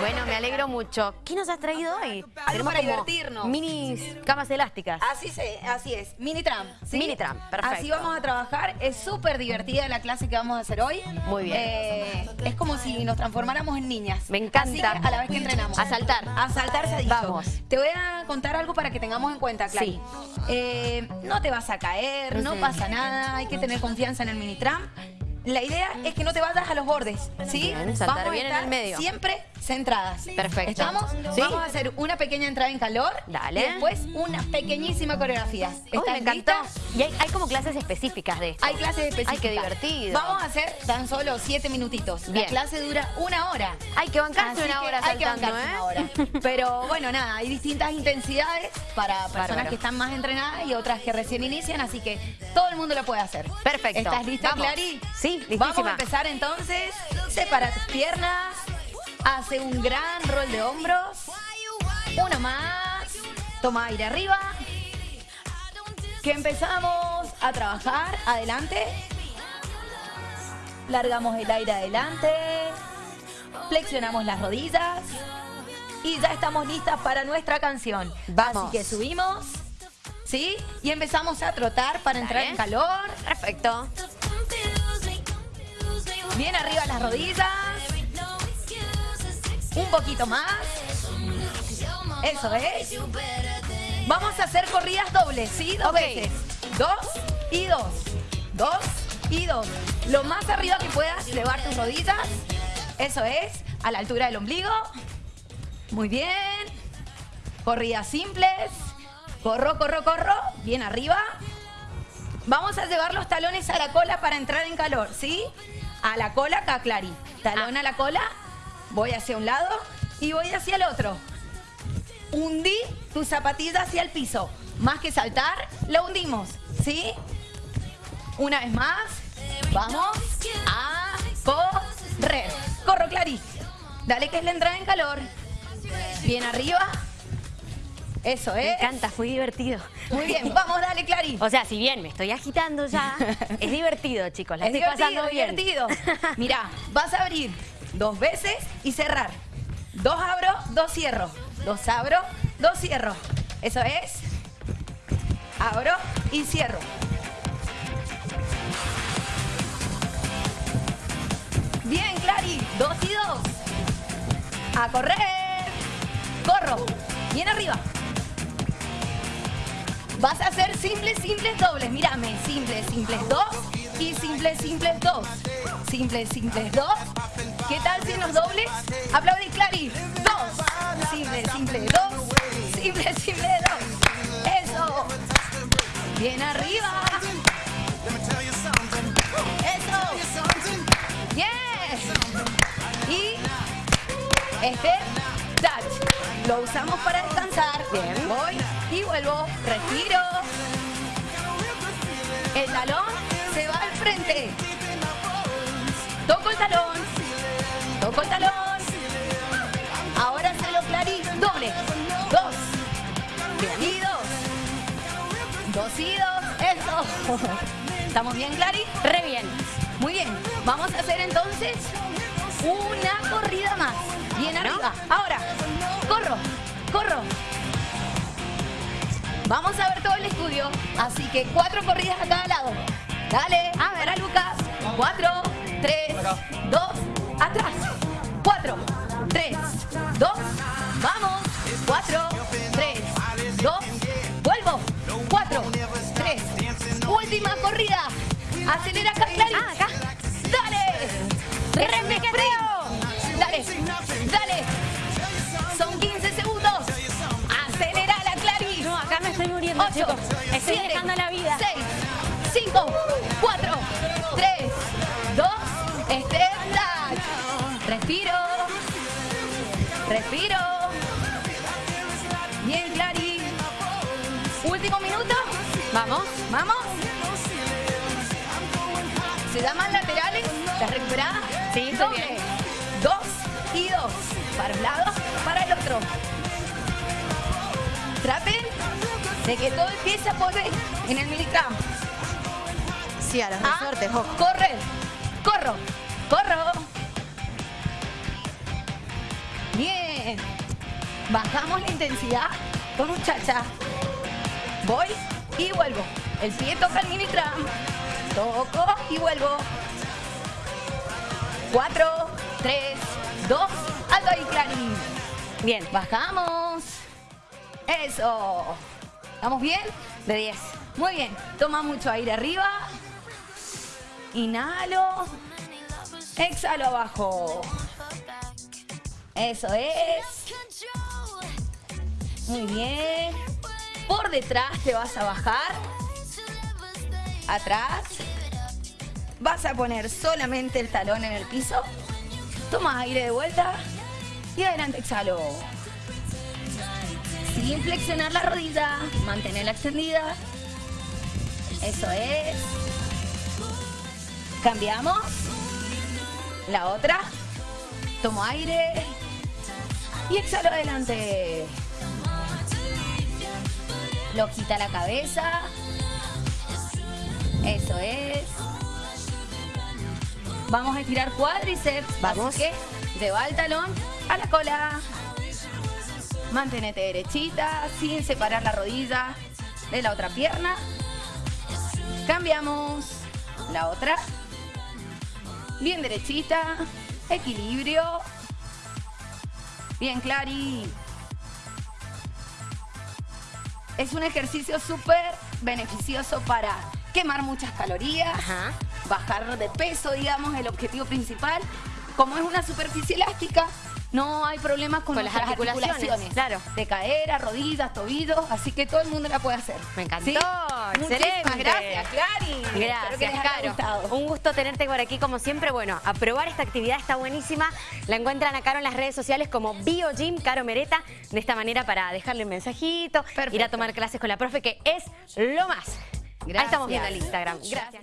Bueno, me alegro mucho. ¿Qué nos has traído hoy? Algo para divertirnos. Mini camas elásticas. Así, se, así es, mini tram. ¿sí? Mini tram, perfecto. Así vamos a trabajar. Es súper divertida la clase que vamos a hacer hoy. Muy bien. Eh, es como si nos transformáramos en niñas. Me encanta. Así que a la vez que entrenamos. A saltar. A saltar se ha dicho. Vamos. Te voy a contar algo para que tengamos en cuenta, Clary. Sí. Eh, no te vas a caer, no pasa nada. Hay que tener confianza en el mini tram. La idea es que no te vayas a los bordes, ¿sí? Bien, saltar Vamos a bien en estar el medio. siempre centradas. Perfecto. ¿Estamos? Sí. Vamos a hacer una pequeña entrada en calor. Dale. Y después una pequeñísima coreografía. Uy, ¿Estás me encantó. Y hay, hay como clases específicas de esto. Hay clases específicas. Ay, qué divertido. Vamos a hacer tan solo siete minutitos. Bien. La clase dura una hora. Hay que bancarse Así una que hora hay que saltando, bancarse ¿eh? una hora. Pero bueno, nada, hay distintas intensidades para personas Bárbaro. que están más entrenadas y otras que recién inician, así que todo el mundo lo puede hacer. Perfecto. ¿Estás lista, Vamos. Clary? Sí, Vamos a listísima. empezar entonces. Separa tus piernas. Hace un gran rol de hombros. Uno más. Toma aire arriba. Que empezamos a trabajar. Adelante. Largamos el aire adelante. Flexionamos las rodillas. Y ya estamos listas para nuestra canción. Vamos. Así que subimos. ¿Sí? Y empezamos a trotar para entrar Dale. en calor. Perfecto. Bien arriba las rodillas. Un poquito más. Eso es. Vamos a hacer corridas dobles, ¿sí? Dos veces. Dos y dos. Dos y dos. Lo más arriba que puedas, elevar tus rodillas. Eso es. A la altura del ombligo. Muy bien. Corridas simples. Corro, corro, corro. Bien arriba. Vamos a llevar los talones a la cola para entrar en calor, ¿sí? A la cola acá, Clary. Talón Ah. a la cola, voy hacia un lado y voy hacia el otro. Hundí tu zapatilla hacia el piso. Más que saltar, la hundimos, ¿sí? Una vez más, vamos a correr. Corro, Clary. Dale que es la entrada en calor. Bien arriba. Eso Me es. encanta, fue divertido. Muy bien, vamos, dale, Clary. O sea, si bien me estoy agitando ya, es divertido, chicos. La es estoy divertido, pasando bien. divertido. Mirá, vas a abrir dos veces y cerrar. Dos abro, dos cierro. Dos abro, dos cierro. Eso es. Abro y cierro. Bien, Clary. Dos y dos. A correr. Corro. Bien arriba. Vas a hacer simples, simples, dobles. Mírame, simples, simples, dos y simples, simples, dos. Simples, simples, dos. ¿Qué tal si nos dobles? Aplaudí, Clary. Dos. Simple, simple, dos. Simple, simple, dos. Eso. Bien arriba. Eso. Bien. Y este touch. Lo usamos para descansar. Bien. Voy y vuelvo. Respiro. El talón se va al frente. Toco el talón. Toco el talón. Ahora se lo clarí. Doble. Dos. Y dos. Dos y dos. Eso. ¿Estamos bien, Clary? Re bien. Muy bien. Vamos a hacer entonces una corrida más. Bien arriba. Ahora, corro, corro. Vamos a ver todo el estudio. Así que cuatro corridas a cada lado. Dale. A ver. Para Lucas. Cuatro, tres, dos, atrás. Cuatro, tres, dos, vamos. Cuatro, tres, dos, vuelvo. Cuatro, tres, última corrida. Acelera acá, Clary. Ah, acá. Dale. ¡Repiqueteo! Dale, dale. Son 15 segundos. Acelera la Clary. No, acá me estoy muriendo, 8, chicos. Estoy 7, dejando la vida. 6, 5, 4, Respiro. Respiro. Bien, Clary. Último minuto. Vamos. Vamos. ¿Se llaman laterales? ¿Estás recuperada? Sí, Doble. bien. Dos y dos. Para un lado, para el otro. Traten de que todo empiece a poner en el milicamp. Sí, a los resortes, ojo. correr. Corro. Corro. Bajamos la intensidad con un cha-cha. Voy y vuelvo. El pie toca el mini tram. Toco y vuelvo. Cuatro, tres, dos, alto ahí, Clary. Bien. Bajamos. Eso. ¿Estamos bien? De 10. Muy bien. Toma mucho aire arriba. Inhalo. Exhalo abajo. Eso es. Muy bien. Por detrás te vas a bajar. Atrás. Vas a poner solamente el talón en el piso. Toma aire de vuelta. Y adelante exhalo. Sin flexionar la rodilla. Mantenerla extendida. Eso es. Cambiamos. La otra. Tomo aire. Y exhalo adelante. Lojita la cabeza. Eso es. Vamos a estirar cuádriceps. Vamos. Que lleva el talón a la cola. Mantenete derechita sin separar la rodilla de la otra pierna. Cambiamos. La otra. Bien derechita. Equilibrio. Bien, Clary. Es un ejercicio súper beneficioso para quemar muchas calorías, Ajá. bajar de peso, digamos, el objetivo principal. Como es una superficie elástica, no hay problemas con, Con las articulaciones, claro. De cadera, rodillas, tobillos, así que todo el mundo la puede hacer. Me encantó, ¿Sí? excelente. Gracias, Clary. Gracias, Caro. Un gusto tenerte por aquí, como siempre. Bueno, a probar esta actividad está buenísima. La encuentran a Caro en las redes sociales como BioGym Caro Mereta. De esta manera para dejarle un mensajito, ir a tomar clases con la profe, que es lo más. Ahí estamos viendo el Gracias. Instagram. Gracias.